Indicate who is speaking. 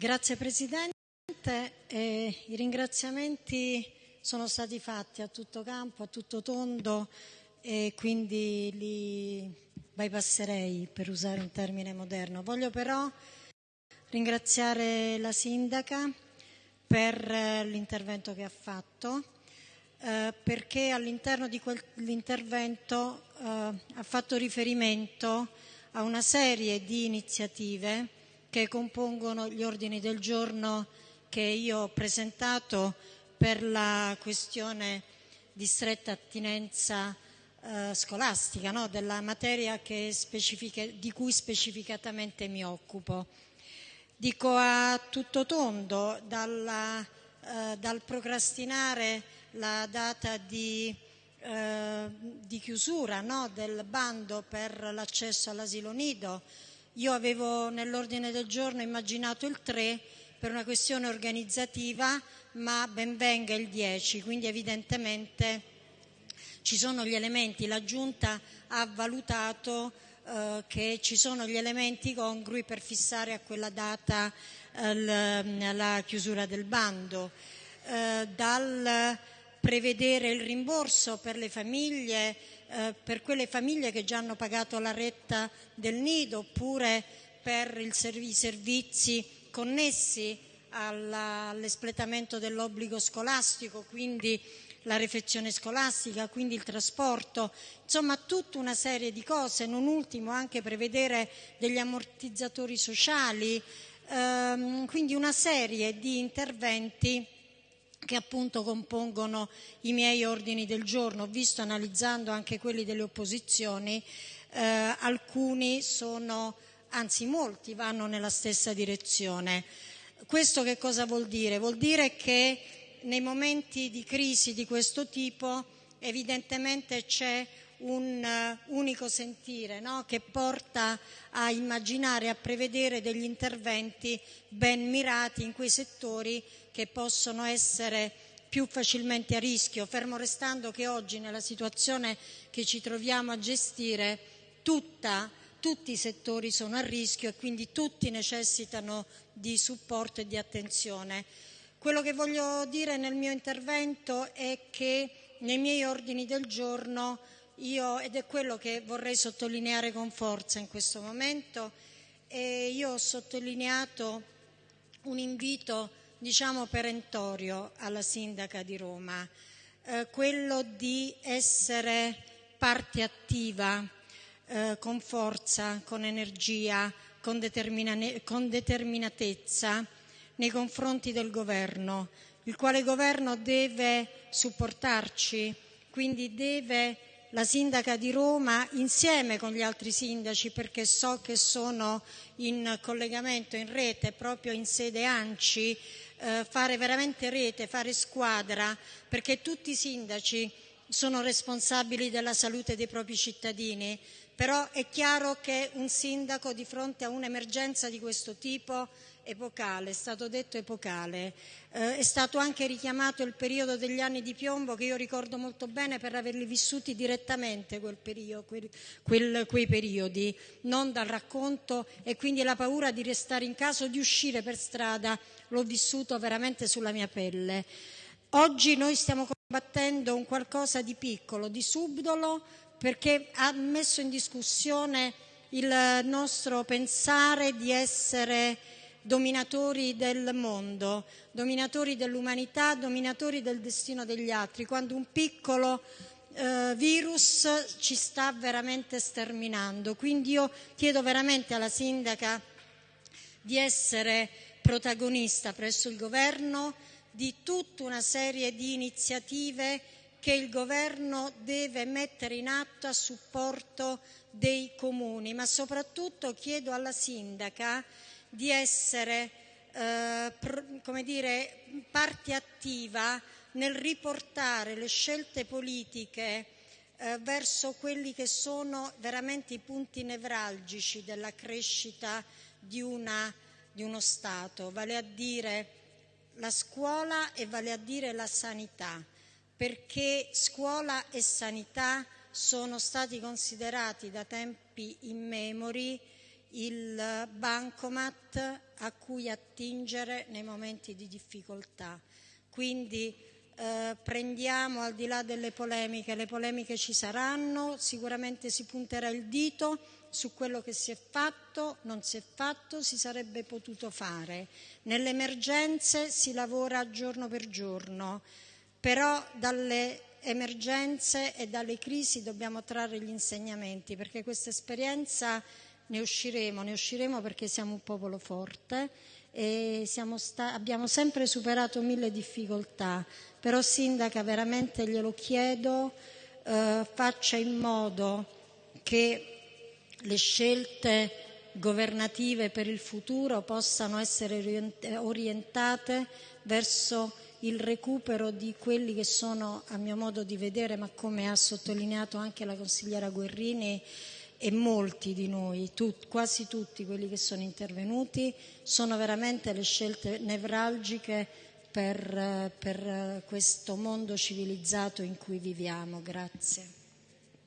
Speaker 1: Grazie Presidente. Eh, I ringraziamenti sono stati fatti a tutto campo, a tutto tondo e quindi li bypasserei per usare un termine moderno. Voglio però ringraziare la Sindaca per eh, l'intervento che ha fatto eh, perché all'interno di quell'intervento eh, ha fatto riferimento a una serie di iniziative che compongono gli ordini del giorno che io ho presentato per la questione di stretta attinenza eh, scolastica, no? della materia di cui specificatamente mi occupo. Dico a tutto tondo, dalla, eh, dal procrastinare la data di, eh, di chiusura no? del bando per l'accesso all'asilo nido, io avevo nell'ordine del giorno immaginato il 3 per una questione organizzativa, ma ben venga il 10, quindi evidentemente ci sono gli elementi, la Giunta ha valutato eh, che ci sono gli elementi congrui per fissare a quella data eh, la chiusura del bando. Eh, dal prevedere il rimborso per le famiglie, eh, per quelle famiglie che già hanno pagato la retta del nido oppure per i servizi connessi all'espletamento dell'obbligo scolastico, quindi la refezione scolastica, quindi il trasporto, insomma tutta una serie di cose, non ultimo anche prevedere degli ammortizzatori sociali, ehm, quindi una serie di interventi che appunto compongono i miei ordini del giorno. Ho visto analizzando anche quelli delle opposizioni, eh, alcuni sono, anzi molti vanno nella stessa direzione. Questo che cosa vuol dire? Vuol dire che nei momenti di crisi di questo tipo evidentemente c'è un uh, unico sentire no? che porta a immaginare, a prevedere degli interventi ben mirati in quei settori che possono essere più facilmente a rischio, fermo restando che oggi nella situazione che ci troviamo a gestire tutta, tutti i settori sono a rischio e quindi tutti necessitano di supporto e di attenzione. Quello che voglio dire nel mio intervento è che nei miei ordini del giorno io, ed è quello che vorrei sottolineare con forza in questo momento, e io ho sottolineato un invito diciamo perentorio alla sindaca di Roma, eh, quello di essere parte attiva eh, con forza, con energia, con, con determinatezza nei confronti del governo, il quale governo deve supportarci, quindi deve la sindaca di Roma insieme con gli altri sindaci perché so che sono in collegamento, in rete, proprio in sede ANCI, eh, fare veramente rete, fare squadra, perché tutti i sindaci sono responsabili della salute dei propri cittadini, però è chiaro che un sindaco di fronte a un'emergenza di questo tipo epocale, è stato detto epocale. Eh, è stato anche richiamato il periodo degli anni di piombo che io ricordo molto bene per averli vissuti direttamente quel periodo, quel, quel, quei periodi, non dal racconto e quindi la paura di restare in casa o di uscire per strada l'ho vissuto veramente sulla mia pelle. Oggi noi stiamo combattendo un qualcosa di piccolo, di subdolo, perché ha messo in discussione il nostro pensare di essere dominatori del mondo, dominatori dell'umanità, dominatori del destino degli altri, quando un piccolo eh, virus ci sta veramente sterminando. Quindi io chiedo veramente alla sindaca di essere protagonista presso il governo di tutta una serie di iniziative che il governo deve mettere in atto a supporto dei comuni, ma soprattutto chiedo alla sindaca di essere eh, come dire, parte attiva nel riportare le scelte politiche eh, verso quelli che sono veramente i punti nevralgici della crescita di, una, di uno Stato, vale a dire la scuola e vale a dire la sanità, perché scuola e sanità sono stati considerati da tempi immemori il bancomat a cui attingere nei momenti di difficoltà. Quindi eh, prendiamo al di là delle polemiche, le polemiche ci saranno, sicuramente si punterà il dito su quello che si è fatto, non si è fatto, si sarebbe potuto fare. Nelle emergenze si lavora giorno per giorno, però dalle emergenze e dalle crisi dobbiamo trarre gli insegnamenti perché questa esperienza ne usciremo, ne usciremo perché siamo un popolo forte e sta- abbiamo sempre superato mille difficoltà, però Sindaca veramente glielo chiedo, eh, faccia in modo che le scelte governative per il futuro possano essere orientate verso il recupero di quelli che sono, a mio modo di vedere, ma come ha sottolineato anche la consigliera Guerrini, e molti di noi, tut, quasi tutti quelli che sono intervenuti, sono veramente le scelte nevralgiche per, per questo mondo civilizzato in cui viviamo. Grazie.